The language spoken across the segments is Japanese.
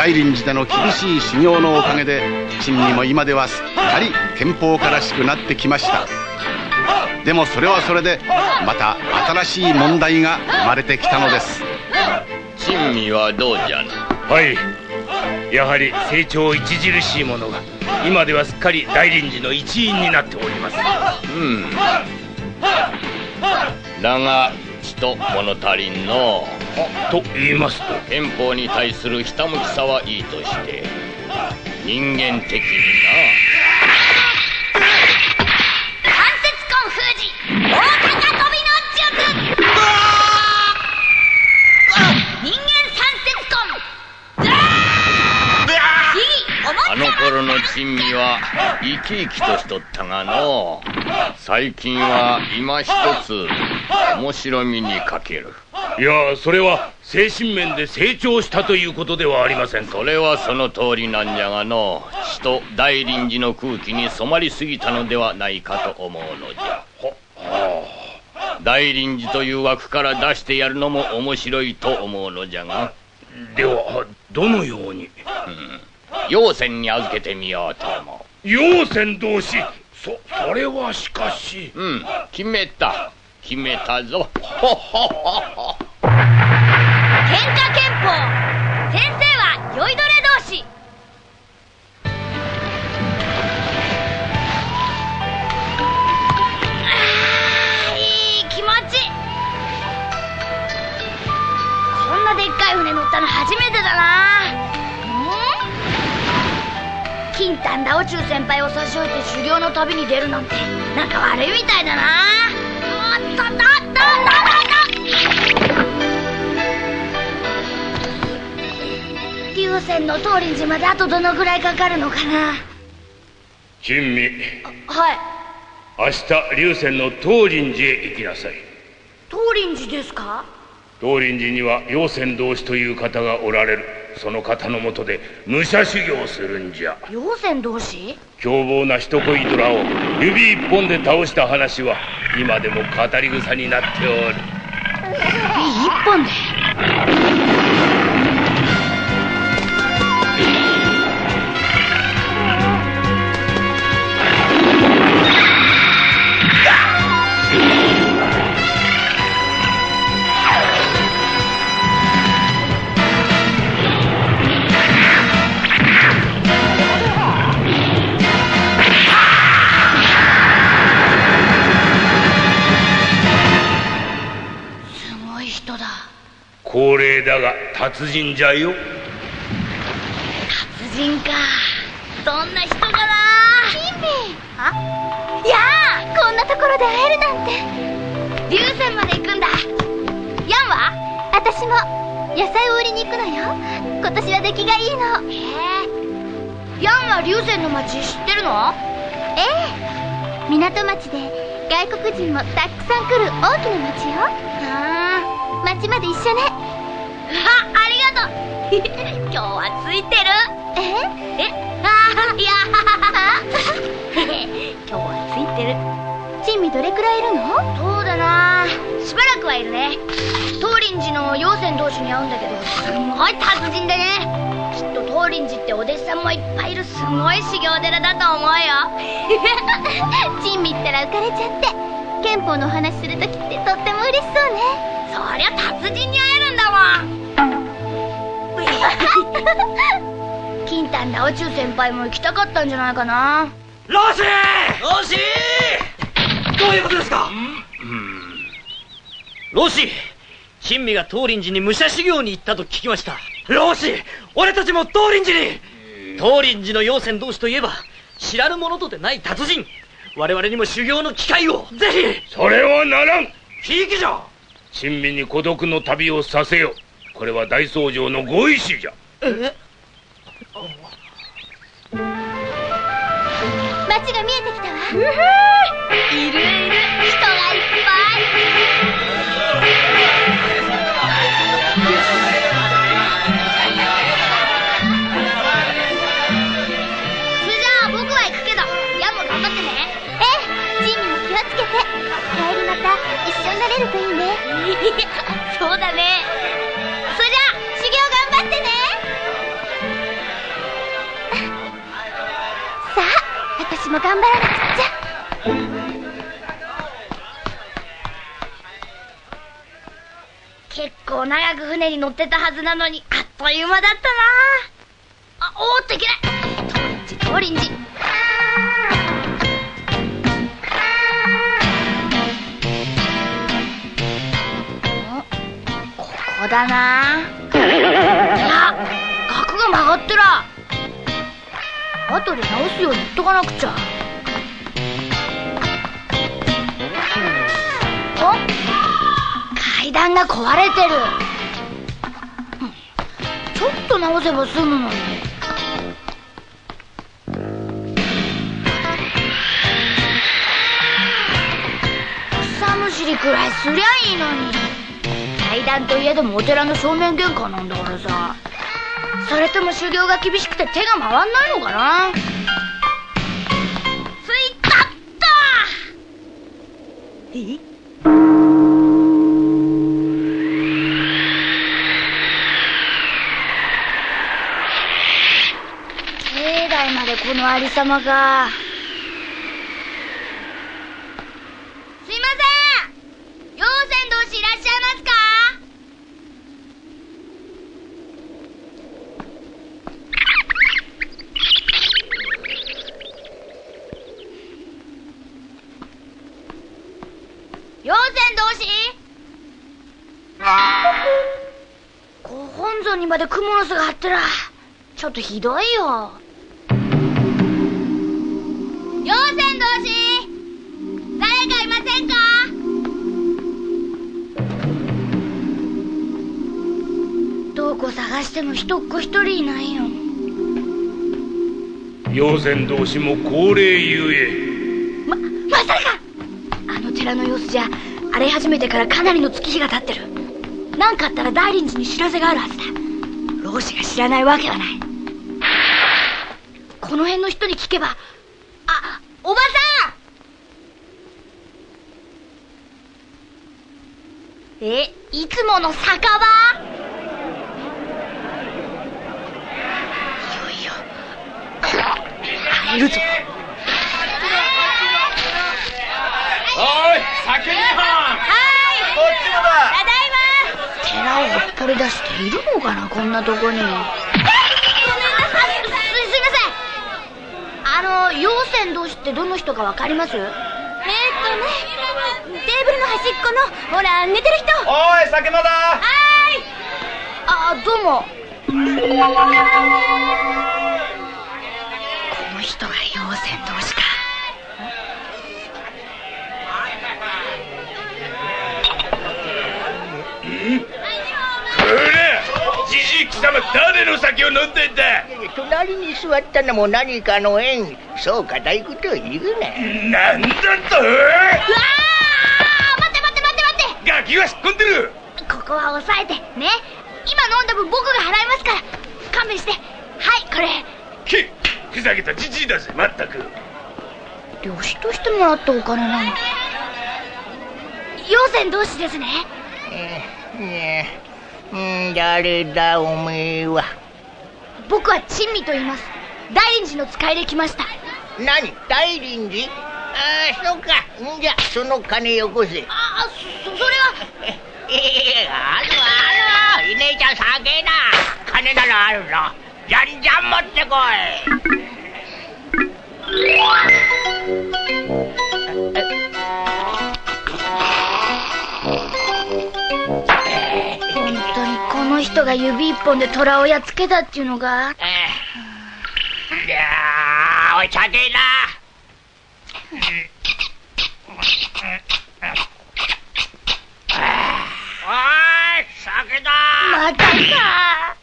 大臨寺での厳しい修行のおかげで珍味も今ではすっかり憲法家らしくなってきました。でもそれはそれでまた新しい問題が生まれてきたのです。珍味はどうじゃなはい。やはり成長著しいものが今ではすっかり大臨寺の一員になっております。うん。だがちと物足りんの。と言いますと。憲法に対するひたむきさはいいとして人間的に関頃の珍味は生き生きとしとったがの。最近は今一つ面白みに欠ける。いやそれは精神面で成長したということではありませんか。それはその通りなんじゃがの。血と大臨時の空気に染まりすぎたのではないかと思うのじゃ。大臨時という枠から出してやるのも面白いと思うのじゃが。ではどのように、うん、陽線に預けてみようと思う。陽線同士。そそれはしかし。うん。決めた。決めたぞ。喧嘩憲法。先生は酔いどれ金丹ラオチュウ先輩を差し置いて修行の旅に出るなんてなんか悪いみたいだな。おっとっとっとっと龍泉の東林寺まであとどのぐらいかかるのかな？珍味。はい。明日龍泉の東林寺へ行きなさい。東林寺ですか？東林寺には陽泉同士という方がおられるその方のもとで武者修行するんじゃ。陽泉同士？凶暴な人恋ドラを指一本で倒した話は今でも語り草になっておる。指一本で？高齢だが達人じゃよ。達人か。どんな人かな。キンミあ？やあこんなところで会えるなんて。龍泉まで行くんだ。ヤンは？私も野菜を売りに行くのよ。今年は出来がいいの。へえ。ヤンは龍泉の町知ってるの？ええ。港町で外国人もたくさん来る大きな町よ。うん町まで一緒ね。あありがとう。今日はついてる？え？え？あいや。今日はついてる。珍味どれくらいいるの？そうだな。しばらくはいるね。東林寺の陽泉同士に会うんだけどすごい達人でね。きっと東林寺ってお弟子さんもいっぱいいる。すごい修行寺だと思うよ。珍味ったら浮かれちゃって憲法のお話するときってとっても嬉しそうねそりゃ達人に会えるんだもん 金丹ラオチュウ先輩も行きたかったんじゃないかな。ロシー！ロシー！どういうことですか？ロシー珍味が東林寺に武者修行に行ったと聞きました。ロシー俺たちも東林寺に！東林寺の妖仙同士といえば知らぬ者とでない達人。我々にも修行の機会を。ぜひ！それはならん。ひいきじゃ親身に孤独の旅をさせよこれは大僧正のご意志じゃ。え？街が見えてきたわ。いるいる。人がいっぱいも頑張らなくちゃ結構長く船に乗ってたはずなのにあっという間だったな。あおーっといけない。トリンジ。トリンジここだな。いや額が曲がってら後で直すように言っとかなくちゃ。お階段が壊れてる。ちょっと直せば済むのに。草むしりくらいすりゃいいのに。階段といえどもお寺の正面玄関なんだからさ。それとも修行が厳しくて手が回んないのかな？ついたった！え？境内までこのありさまがすいません陽泉同士いらっしゃいますか陽泉同士ご本尊にまでクモの巣が張ってらちょっとひどいよ。陽泉同士誰かいませんか？どこ探しても一っ子一人いないよ。妖仙同士も高齢ゆえ。ままさか！あの寺の様子じゃ荒れ始めてからかなりの月日が経ってる。何かあったら大臨寺に知らせがあるはずだ老子が知らないわけはない。この辺の人に聞けばあおばさん。えいつもの酒場？いよいよ。入るぞ。おい酒にははいこっちもだ寺をほっぽり出しているのかなこんなとこに。ごめんなさい。すすいません。あの陽泉同士ってどの人かわかります？えーっとねテーブルの端っこのほら寝てる人。おい酒間だ。あどうも。この人が陽泉同士かこれじじい貴様誰の酒を飲んでんだ隣に座ったのも何かの縁。そう固いことを言うな。なんだと？うわー待って待って待って待って。ガキは引っ込んでる。ここは抑えて。ね。今飲んだ分僕が払いますから。勘弁して。はいこれ。けふざけたじじいだぜ。まったく。漁師としてもらったお金なの。陽泉同士ですね。えねえ。うん誰だおめえは。僕は珍味と言います。大臨寺の使いで来ました。何？大臨寺ああそうか。んじゃその金よこせ。ああそそれは。ええあるある姉ちゃん酒だ金ならあるぞ。じゃんじゃん持ってこい。本の人が指一本で虎をやっつけたっていうのが。ええ。いやーおい酒だおい酒だ。またか。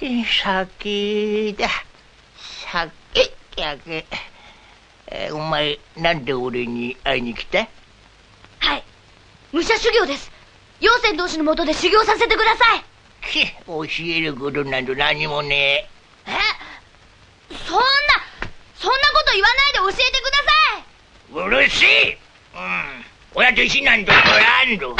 酒だ。酒酒えお前なんで俺に会いに来た？はい。武者修行です陽泉同士のもとで修行させてください。け教えることなど何もねえ。そんなそんなこと言わないで教えてください。うるせえ。うん。親と一緒なんとこらんぞ。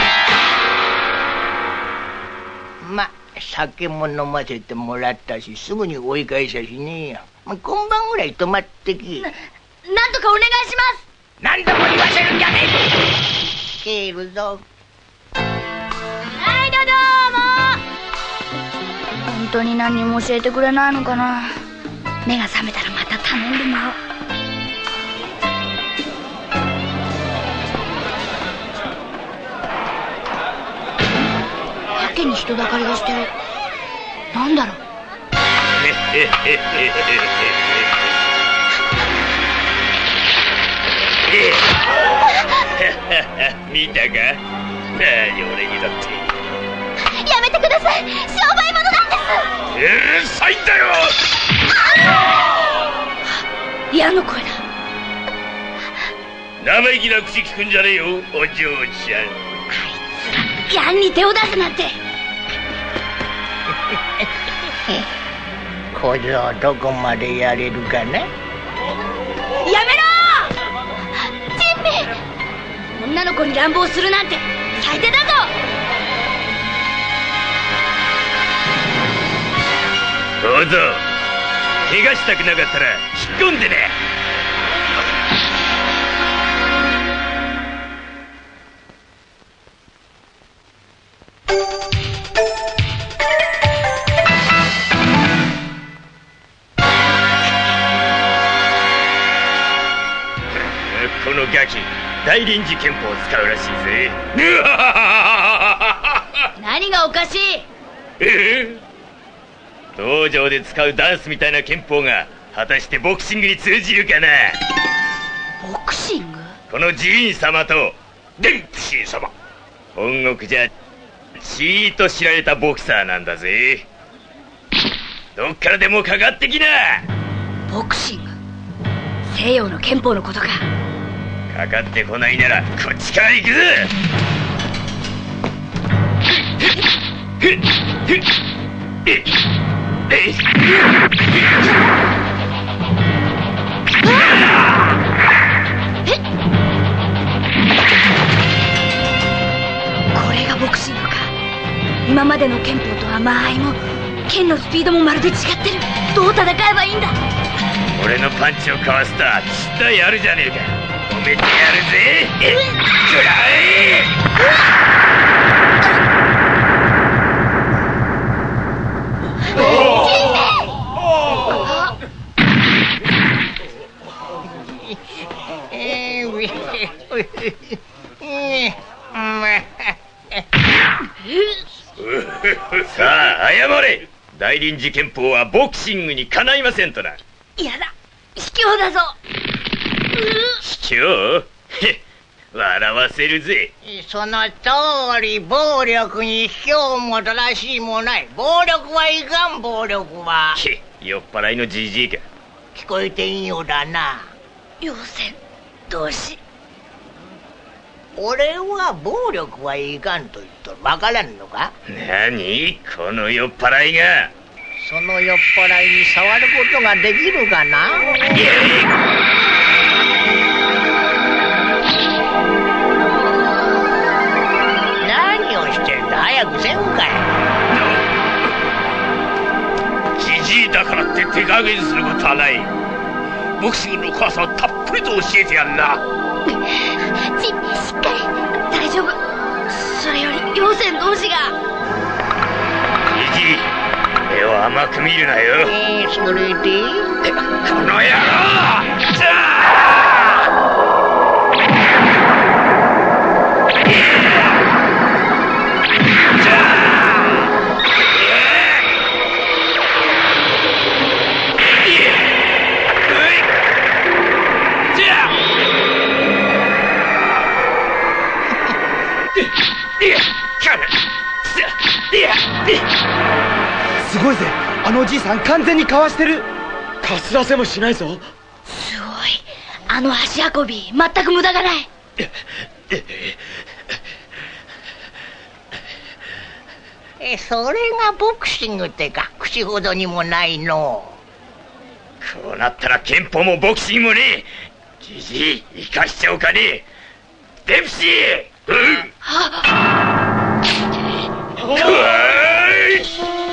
ま酒も飲ませてもらったしすぐに追い返しゃしねえよまあ今晩ぐらい泊まってきなんとかお願いします。何度も言わせるんじゃねえ帰るぞ当に何にも教えてくれないのかな。目が覚めたらまた頼んでもらおう。やけに人だかりがしてるなんだろう。見たか？何俺にだって。やめてくださいうるさいんだよ！矢の声だ。生意気な口聞くんじゃねえよお嬢ちゃん。矢に手を出すなんて。小僧どこまでやれるかなやめろ！珍味女の子に乱暴するなんて最低だぞどうぞ。怪我したくなかったら引っ込んでね。このガキ大臨時憲法を使うらしいぜ。何がおかしい？ええ？道場で使うダンスみたいな憲法が果たしてボクシングに通じるかな？ボクシング？この寺院様とデンプシー様。本国じゃちーっと知られたボクサーなんだぜ。どっからでもかかってきな！ボクシング？西洋の憲法のことか。かかってこないならこっちから行くぜ！ふっこれがボクシングか今までの憲法とは間合いも剣のスピードもまるで違ってるどう戦えばいいんだ俺のパンチをかわすとはちったやるじゃねえか褒めてやるぜえっくらええーえーまあ さあ謝れ。大臨時憲法はボクシングにかないませんとな。やだ。卑怯だぞ。卑怯？へ っ笑わせるぜ。その通り暴力に卑怯も正しいもない。暴力はいかん暴力は。け酔っ払いのじじいか。聞こえていいようだな。妖精同士俺は暴力はいかんと言っとる。わからんのか？何この酔っ払いが？その酔っ払いに触ることができるかな？何をしてんだ？早くせんかい。じじいだからって手加減することはない。ボクシングの怖さをたっぷりと教えてやんなしっかり大丈夫。それより妖精同士が。じじい。目を甘く見るなよ。えー、それでこの野郎すごいぜ。あのおじいさん完全にかわしてる。かすらせもしないぞ。すごい。あの足運び全く無駄がない。えそれがボクシングってか口ほどにもないの。こうなったら憲法もボクシングもねえじじい生かしちゃおうかねえ。デプシー。うん。くわーいくわーい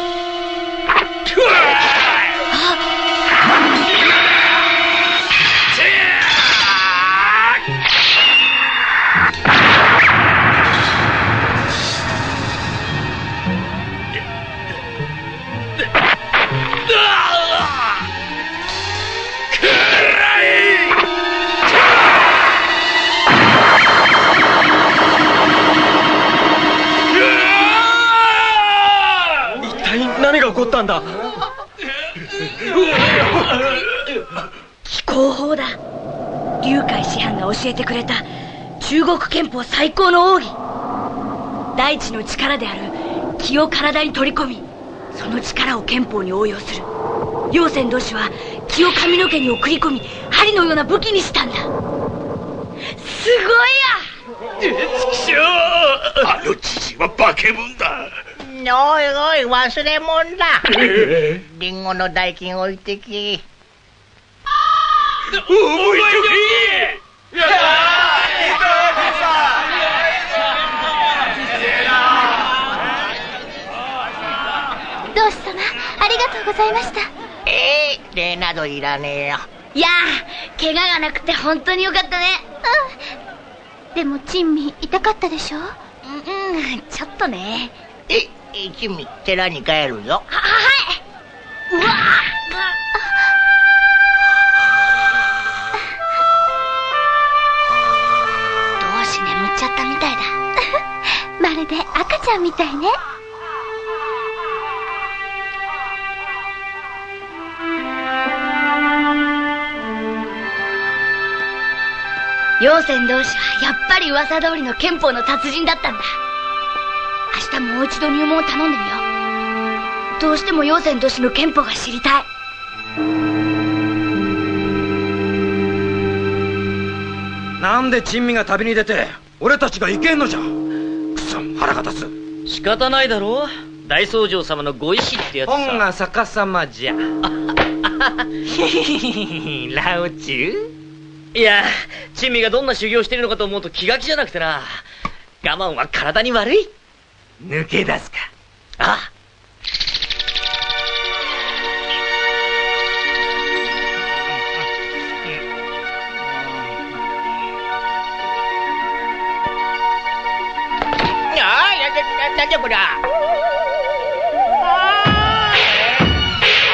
何が起こったんだ？気候法だ。龍海師範が教えてくれた中国憲法最高の奥義。大地の力である気を体に取り込みその力を憲法に応用する。陽泉同士は気を髪の毛に送り込み針のような武器にしたんだ。すごいや！あのじじは化け物だ。おいおい忘れ物だ。リンゴの代金置いてき。覚えとけ同志様ありがとうございましたえー、礼などいらねえよいやー怪我がなくて本当によかったねうんでも珍味痛かったでしょうんうんちょっとねえ一味寺に帰るぞははいうわどうし眠っちゃったみたいだ。まるで赤ちゃんみたいね。陽泉同士はやっぱり噂通りの憲法の達人だったんだ。明日もう一度入門を頼んでみよう。どうしても陽泉同士の憲法が知りたい。なんで珍味が旅に出て俺たちが行けんのじゃ。くそ腹が立つ。仕方ないだろ大僧正様のご意志ってやつさ。本が逆さまじゃ。ラオチュいや珍味がどんな修行してるのかと思うと気が気じゃなくてな。我慢は体に悪い抜け出すか。あ。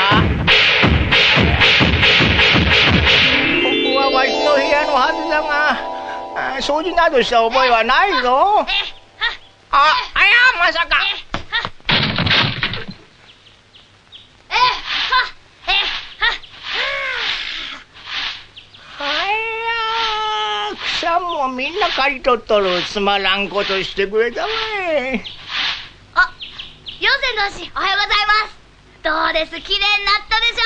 あここはわしの部屋のはずだがあ掃除などした覚えはないぞ。ああやまさか。えはえはあや草もみんな刈り取っとるつまらんことしてくれたわいあおはようございます。どうです綺麗になったでしょ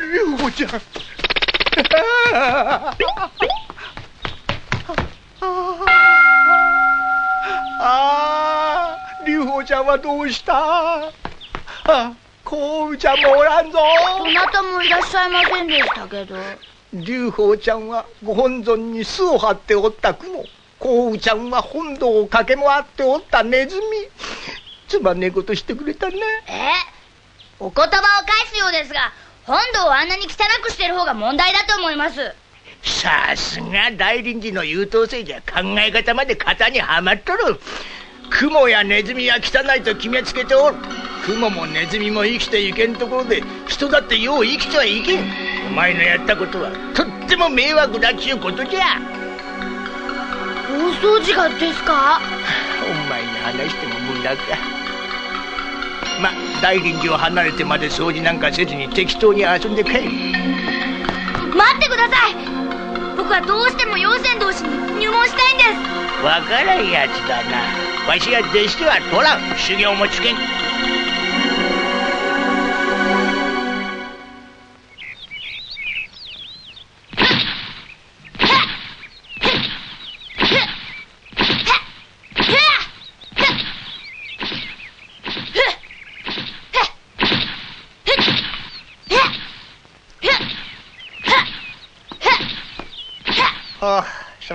ゆうこちゃん ああ龍鳳ちゃんはどうした？あこうちゃんもおらんぞ。どなたもいらっしゃいませんでしたけど。龍鳳ちゃんはご本尊に巣を張っておった雲こうちゃんは本堂を駆け回っておったネズミ。つまんねえことしてくれたね。え？お言葉を返すようですが本堂をあんなに汚くしてる方が問題だと思いますさすが大臨時の優等生じゃ考え方まで型にはまっとる。雲やネズミは汚いと決めつけておる。雲もネズミも生きていけんところで人だってよう生きてはいけん。お前のやったことはとっても迷惑だっちゅうことじゃ。大掃除がですか？お前に話しても無駄か。ま大臨時を離れてまで掃除なんかせずに適当に遊んで帰る待ってください。僕はどうしても陽泉同士に入門したいんです。わからんやつだな。わしは弟子では取らん。修行もつけん。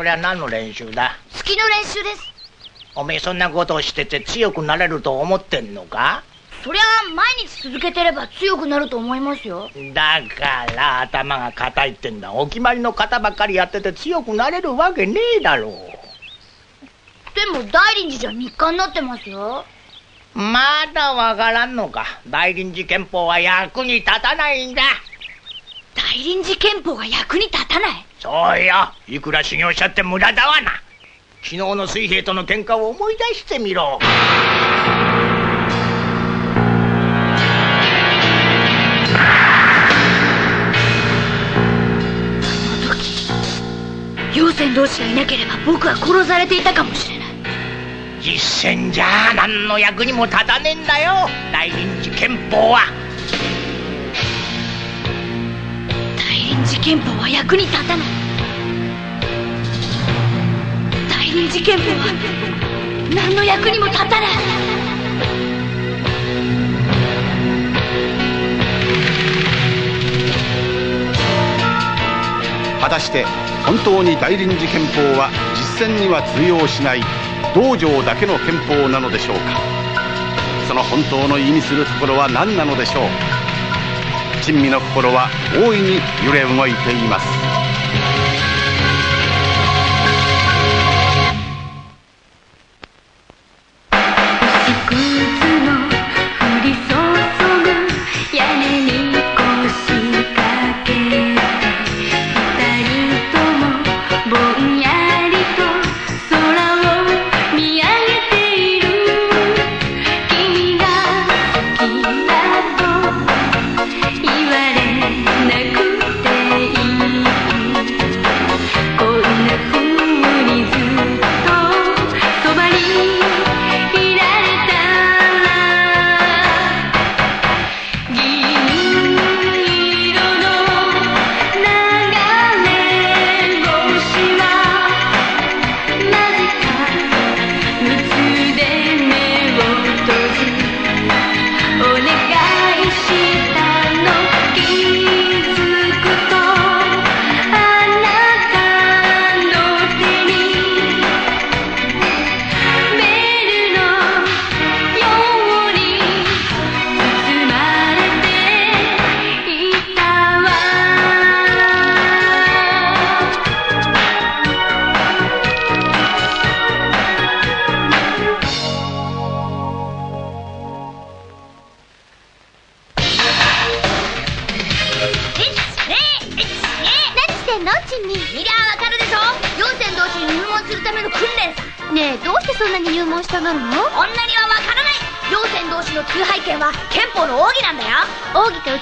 そりゃ何の練習だ？月の練習です。おめえそんなことをしてて強くなれると思ってんのか？そりゃ毎日続けてれば強くなると思いますよ。だから頭が硬いってんだ。お決まりの型ばっかりやってて強くなれるわけねえだろでも大臨時じゃ日課になってますよ。まだわからんのか？大臨時憲法は役に立たないんだ。大臨時憲法が役に立たない？そうよ。いくら修行したって無駄だわな。昨日の水兵との喧嘩を思い出してみろ。妖仙同士がいなければ僕は殺されていたかもしれない。実戦じゃ何の役にも立たねえんだよ。大臨時憲法は臨時憲法は役に立たない。大臨時憲法は何の役にも立たない。果たして本当に大臨時憲法は実践には通用しない道場だけの憲法なのでしょうか。その本当の意味するところは何なのでしょう。珍味の心は大いに揺れ動いています。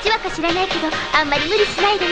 1話か知らないけどあんまり無理しないでね。